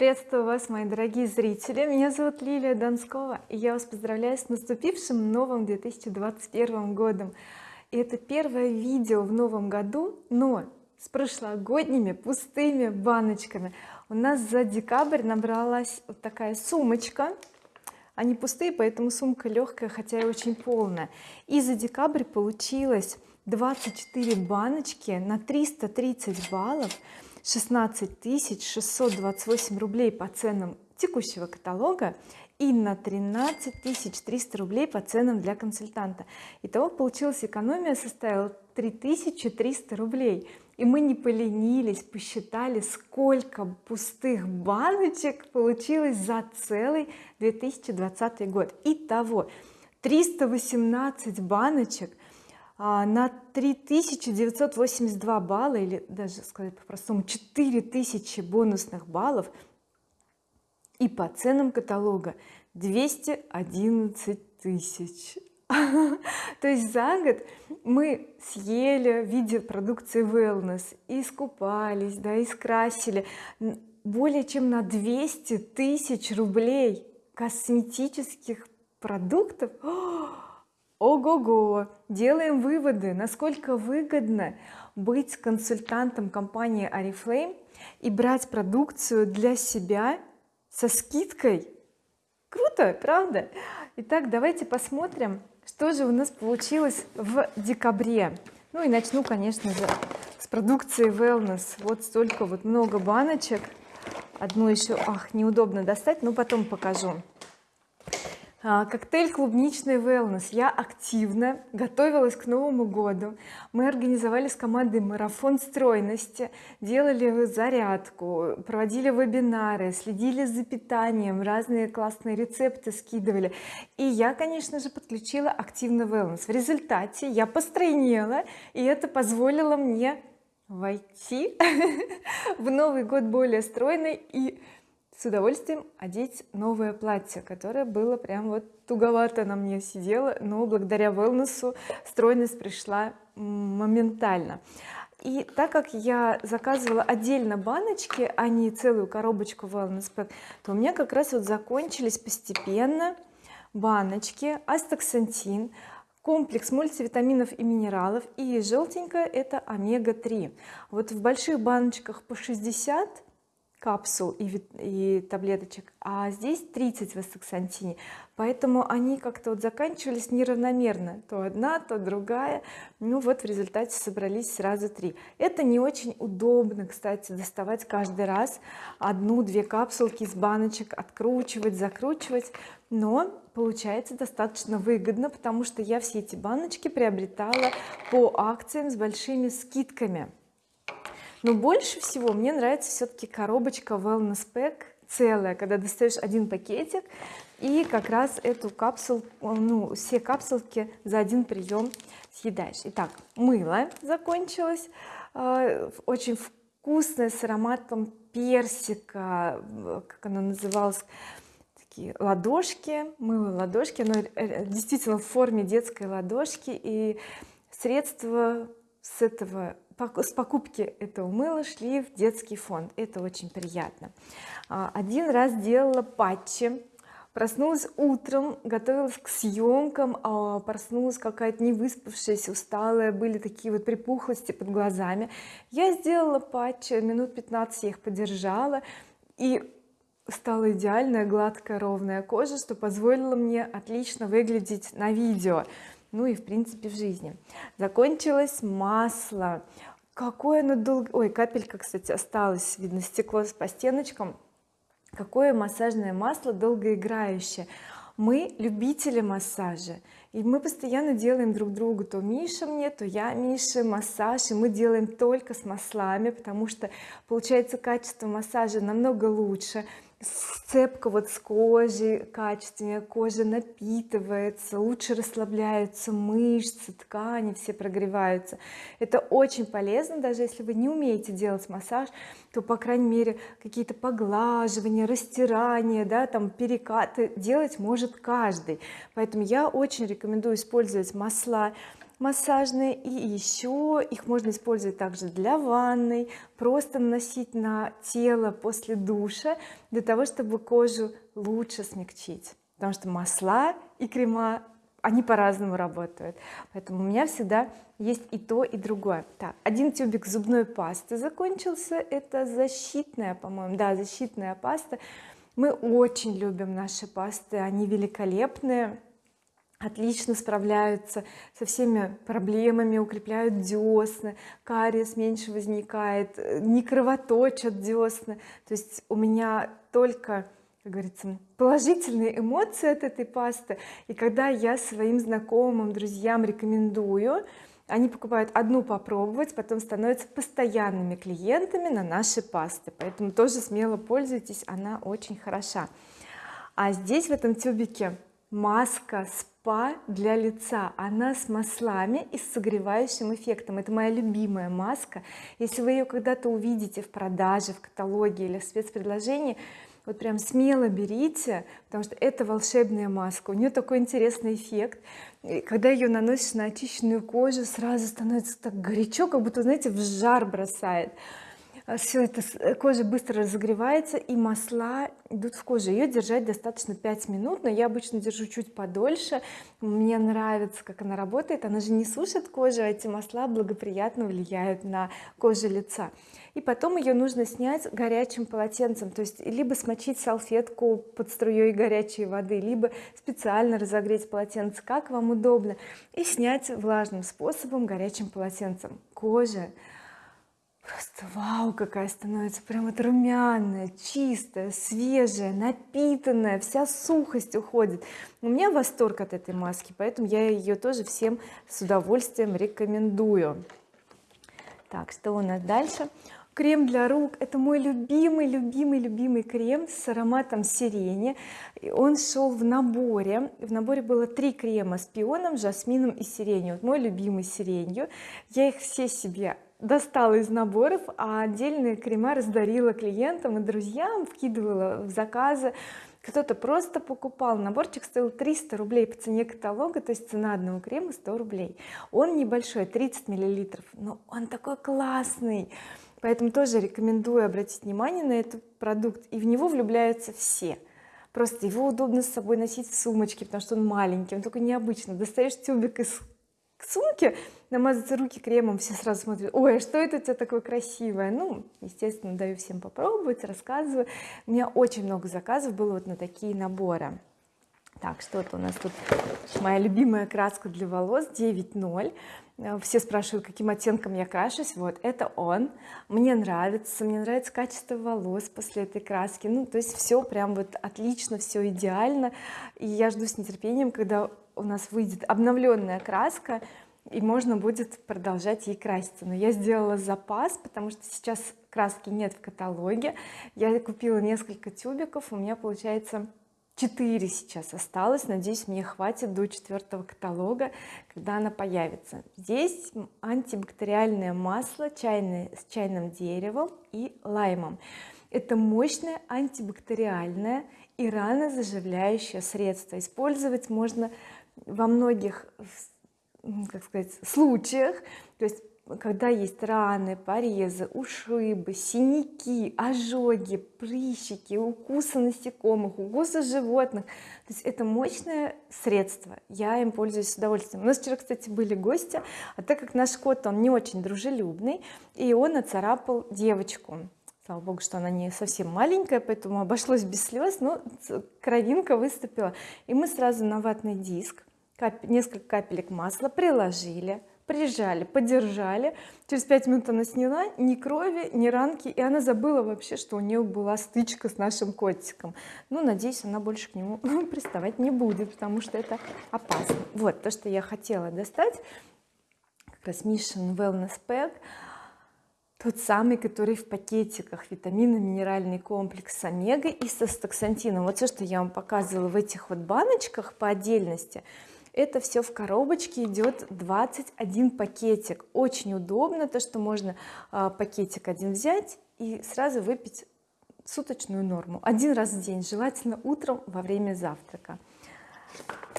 приветствую вас мои дорогие зрители. Меня зовут Лилия Донскова и я вас поздравляю с наступившим новым 2021 годом. И это первое видео в новом году но с прошлогодними пустыми баночками. У нас за декабрь набралась вот такая сумочка. Они пустые поэтому сумка легкая хотя и очень полная. И за декабрь получилось 24 баночки на 330 баллов 16 628 рублей по ценам текущего каталога и на 13 300 рублей по ценам для консультанта. Итого получилась экономия составила 3300 рублей. И мы не поленились посчитали сколько пустых баночек получилось за целый 2020 год. Итого 318 баночек на 3982 балла или даже сказать по-простому 4000 бонусных баллов и по ценам каталога 211 тысяч. То есть за год мы съели в виде продукции wellness искупались да и скрасили более чем на 200 тысяч рублей косметических продуктов ого-го делаем выводы насколько выгодно быть консультантом компании oriflame и брать продукцию для себя со скидкой. Круто правда? Итак давайте посмотрим что же у нас получилось в декабре. Ну и начну конечно же с продукции wellness. Вот столько вот много баночек. Одну еще ах неудобно достать но потом покажу коктейль клубничный wellness я активно готовилась к Новому году. Мы организовали с командой марафон стройности делали зарядку проводили вебинары следили за питанием разные классные рецепты скидывали. И я конечно же подключила активно wellness в результате я постройнела и это позволило мне войти в Новый год более стройной и с удовольствием одеть новое платье которое было прям вот туговато на мне сидело но благодаря wellness стройность пришла моментально. И так как я заказывала отдельно баночки а не целую коробочку wellness pack то у меня как раз вот закончились постепенно баночки астаксантин комплекс мультивитаминов и минералов и желтенькая это омега-3 вот в больших баночках по 60 капсул и, и таблеточек. А здесь 30 в астаксантине поэтому они как-то вот заканчивались неравномерно. То одна то другая. Ну вот в результате собрались сразу три. Это не очень удобно кстати доставать каждый раз одну-две капсулки из баночек откручивать закручивать. Но получается достаточно выгодно потому что я все эти баночки приобретала по акциям с большими скидками но больше всего мне нравится все-таки коробочка wellness pack целая когда достаешь один пакетик и как раз эту капсулу ну все капсулки за один прием съедаешь. Итак мыло закончилось э, очень вкусное с ароматом персика как оно называлось такие ладошки мыло ладошки оно э, действительно в форме детской ладошки и средства с этого с покупки этого мыла шли в детский фонд. Это очень приятно. А, один раз делала патчи проснулась утром готовилась к съемкам а проснулась какая-то не выспавшаяся усталая были такие вот припухлости под глазами. Я сделала патчи минут 15 я их подержала и стала идеальная гладкая ровная кожа что позволило мне отлично выглядеть на видео. Ну и в принципе в жизни. Закончилось масло какое оно долго ой капелька кстати осталась видно стекло по стеночкам. Какое массажное масло долгоиграющее. Мы любители массажа и мы постоянно делаем друг другу то Миша мне то я Мише массаж и мы делаем только с маслами потому что получается качество массажа намного лучше сцепка вот с кожей качественнее кожа напитывается лучше расслабляются мышцы ткани все прогреваются. Это очень полезно даже если вы не умеете делать массаж то по крайней мере какие-то поглаживания растирания да там перекаты делать может каждый. Поэтому я очень рекомендую использовать масла массажные и еще их можно использовать также для ванной просто наносить на тело после душа для того чтобы кожу лучше смягчить. Потому что масла и крема они по-разному работают. Поэтому у меня всегда есть и то и другое. Так один тюбик зубной пасты закончился. Это защитная по-моему да защитная паста. Мы очень любим наши пасты они великолепные отлично справляются со всеми проблемами укрепляют десны кариес меньше возникает не кровоточат десны. То есть у меня только как говорится положительные эмоции от этой пасты. И когда я своим знакомым друзьям рекомендую они покупают одну попробовать потом становятся постоянными клиентами на наши пасты. Поэтому тоже смело пользуйтесь она очень хороша. А здесь в этом тюбике маска спа для лица. Она с маслами и с согревающим эффектом. Это моя любимая маска. Если вы ее когда-то увидите в продаже в каталоге или в спецпредложении вот прям смело берите потому что это волшебная маска. У нее такой интересный эффект. И когда ее наносишь на очищенную кожу сразу становится так горячо как будто знаете в жар бросает все это э, кожа быстро разогревается и масла идут в кожу. Ее держать достаточно 5 минут но я обычно держу чуть подольше. Мне нравится как она работает. Она же не сушит кожу а эти масла благоприятно влияют на кожу лица. И потом ее нужно снять горячим полотенцем то есть либо смочить салфетку под струей горячей воды либо специально разогреть полотенце как вам удобно и снять влажным способом горячим полотенцем. Кожа просто вау какая становится прям вот румяная чистая свежая напитанная вся сухость уходит. У меня восторг от этой маски поэтому я ее тоже всем с удовольствием рекомендую. Так что у нас дальше? Крем для рук. Это мой любимый любимый любимый крем с ароматом сирени. Он шел в наборе. В наборе было три крема с пионом жасмином и сиренью. Вот мой любимый сиренью. Я их все себе достала из наборов а отдельные крема раздарила клиентам и друзьям вкидывала в заказы. Кто-то просто покупал. Наборчик стоил 300 рублей по цене каталога то есть цена одного крема 100 рублей. Он небольшой 30 миллилитров но он такой классный. Поэтому тоже рекомендую обратить внимание на этот продукт. И в него влюбляются все. Просто его удобно с собой носить в сумочке потому что он маленький он такой необычный. Достаешь тюбик из сумки намазать руки кремом все сразу смотрят ой а что это у тебя такое красивое? Ну естественно даю всем попробовать рассказываю. У меня очень много заказов было вот на такие наборы. Так что-то у нас тут? Моя любимая краска для волос 9.0 э, все спрашивают каким оттенком я крашусь. Вот это он. Мне нравится мне нравится качество волос после этой краски. Ну то есть все прям вот отлично все идеально. И я жду с нетерпением когда у нас выйдет обновленная краска и можно будет продолжать ей краситься. Но я сделала запас потому что сейчас краски нет в каталоге. Я купила несколько тюбиков у меня получается 4 сейчас осталось. Надеюсь мне хватит до четвертого каталога когда она появится. Здесь антибактериальное масло чайное с чайным деревом и лаймом. Это мощное антибактериальное и рано заживляющее средство. Использовать можно во многих как сказать случаях. То есть когда есть раны порезы ушибы синяки ожоги прыщики укусы насекомых укусы животных. То есть это мощное средство. Я им пользуюсь с удовольствием. У нас вчера кстати были гости а так как наш кот он не очень дружелюбный и он оцарапал девочку. Слава богу что она не совсем маленькая поэтому обошлось без слез но кровинка выступила. И мы сразу на ватный диск несколько капелек масла приложили прижали подержали. Через пять минут она сняла ни крови ни ранки и она забыла вообще что у нее была стычка с нашим котиком. Ну надеюсь она больше к нему приставать не будет потому что это опасно. Вот то что я хотела достать как раз Mission Wellness Pack. Тот самый который в пакетиках витаминно-минеральный комплекс омега и со стаксантином. Вот все что я вам показывала в этих вот баночках по отдельности это все в коробочке идет 21 пакетик. Очень удобно то что можно а, пакетик один взять и сразу выпить суточную норму. Один раз в день желательно утром во время завтрака.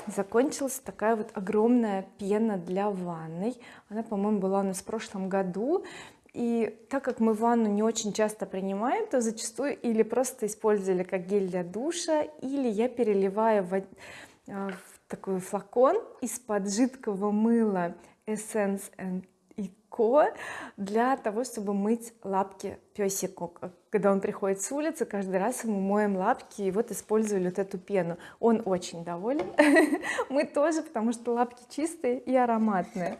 Закончилась такая вот огромная пена для ванной. Она по-моему была у нас в прошлом году. И так как мы ванну не очень часто принимаем то зачастую или просто использовали как гель для душа или я переливаю в, в такой флакон из-под жидкого мыла Essence and для того чтобы мыть лапки песику. Когда он приходит с улицы каждый раз ему моем лапки и вот использовали вот эту пену. Он очень доволен. Мы тоже потому что лапки чистые и ароматные.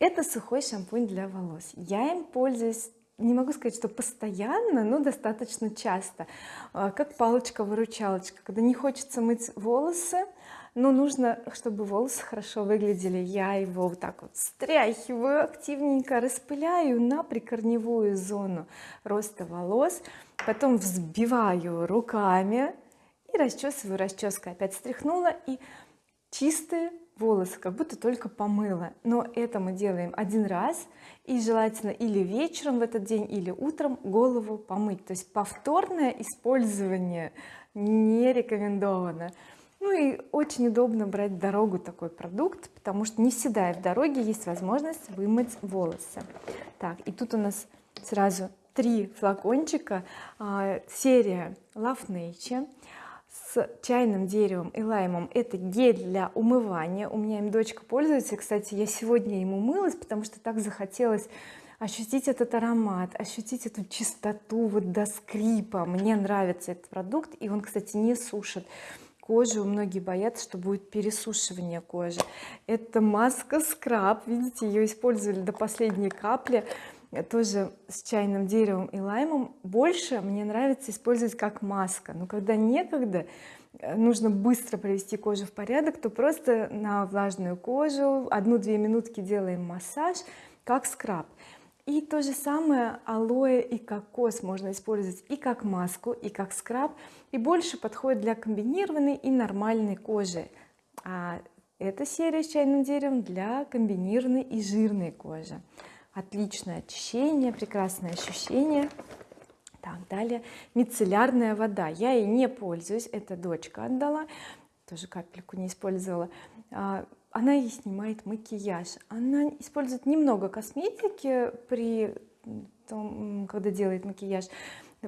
Это сухой шампунь для волос. Я им пользуюсь не могу сказать что постоянно но достаточно часто. А, как палочка-выручалочка когда не хочется мыть волосы но нужно чтобы волосы хорошо выглядели. Я его вот так вот стряхиваю активненько распыляю на прикорневую зону роста волос потом взбиваю руками и расчесываю расческой опять стряхнула и чистые волосы как будто только помыла. Но это мы делаем один раз и желательно или вечером в этот день или утром голову помыть. То есть повторное использование не рекомендовано. Ну и очень удобно брать дорогу такой продукт потому что не всегда в дороге есть возможность вымыть волосы. Так и тут у нас сразу три флакончика. А, серия Love Nature с чайным деревом и лаймом. Это гель для умывания. У меня им дочка пользуется. Кстати я сегодня ему мылась потому что так захотелось ощутить этот аромат ощутить эту чистоту вот до скрипа. Мне нравится этот продукт и он кстати не сушит кожу. Многие боятся что будет пересушивание кожи. Это маска скраб видите ее использовали до последней капли тоже с чайным деревом и лаймом больше мне нравится использовать как маска. Но когда некогда э, нужно быстро привести кожу в порядок то просто на влажную кожу одну-две минутки делаем массаж как скраб. И то же самое алоэ и кокос можно использовать и как маску и как скраб. И больше подходит для комбинированной и нормальной кожи. А эта серия с чайным деревом для комбинированной и жирной кожи отличное очищение прекрасное ощущение. Так далее. Мицеллярная вода. Я ей не пользуюсь. Это дочка отдала. Тоже капельку не использовала. А, она ей снимает макияж. Она использует немного косметики при том когда делает макияж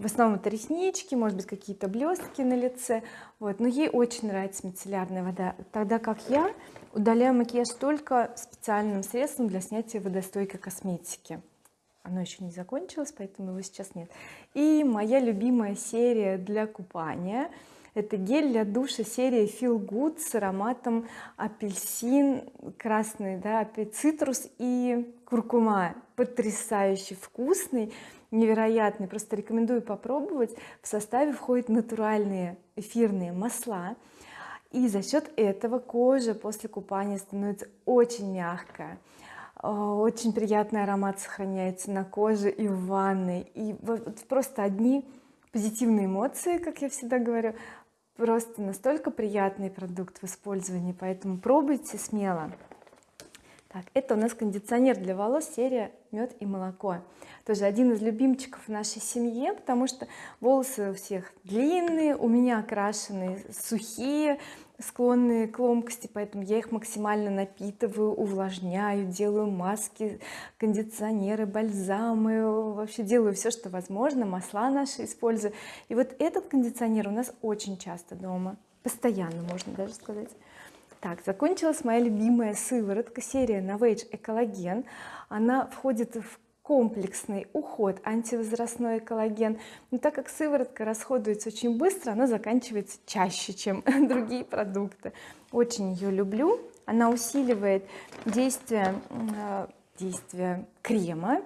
в основном это реснички может быть какие-то блестки на лице. Вот но ей очень нравится мицеллярная вода тогда как я удаляю макияж только специальным средством для снятия водостойкой косметики. Оно еще не закончилось поэтому его сейчас нет. И моя любимая серия для купания это гель для душа серии Feel Good с ароматом апельсин красный да цитрус и куркума. Потрясающе вкусный невероятный. Просто рекомендую попробовать. В составе входят натуральные эфирные масла. И за счет этого кожа после купания становится очень мягкая. А, очень приятный аромат сохраняется на коже и в ванной. И вот просто одни позитивные эмоции как я всегда говорю. Просто настолько приятный продукт в использовании. Поэтому пробуйте смело так это у нас кондиционер для волос серия мед и молоко. Тоже один из любимчиков в нашей семье потому что волосы у всех длинные у меня окрашенные сухие склонные к ломкости поэтому я их максимально напитываю увлажняю делаю маски кондиционеры бальзамы вообще делаю все что возможно масла наши использую. И вот этот кондиционер у нас очень часто дома. Постоянно можно даже сказать так закончилась моя любимая сыворотка серия Novage экологен она входит в комплексный уход антивозрастной коллаген но так как сыворотка расходуется очень быстро она заканчивается чаще чем другие продукты. Очень ее люблю. Она усиливает действие э, действие крема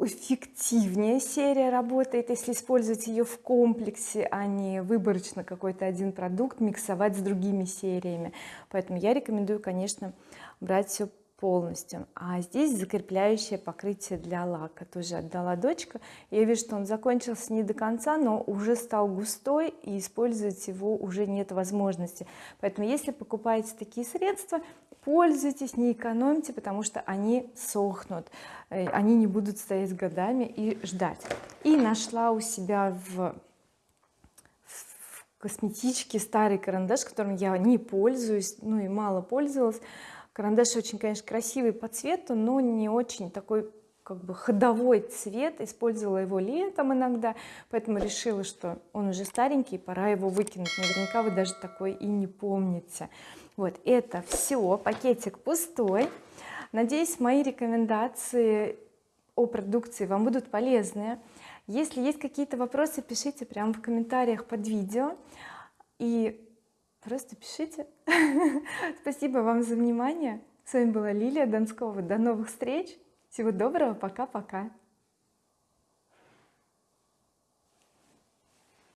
эффективнее серия работает если использовать ее в комплексе а не выборочно какой-то один продукт миксовать с другими сериями. Поэтому я рекомендую конечно брать все полностью. А здесь закрепляющее покрытие для лака. Тоже отдала дочка. Я вижу что он закончился не до конца но уже стал густой и использовать его уже нет возможности. Поэтому если покупаете такие средства пользуйтесь не экономьте потому что они сохнут. Э, они не будут стоять годами и ждать. И нашла у себя в косметички старый карандаш которым я не пользуюсь ну и мало пользовалась карандаш очень конечно красивый по цвету но не очень такой как бы ходовой цвет. Использовала его летом иногда поэтому решила что он уже старенький пора его выкинуть. Наверняка вы даже такой и не помните. Вот это все пакетик пустой. Надеюсь мои рекомендации о продукции вам будут полезны. Если есть какие-то вопросы пишите прямо в комментариях под видео. И просто пишите. Спасибо вам за внимание. С вами была Лилия Донскова до новых встреч. Всего доброго. Пока-пока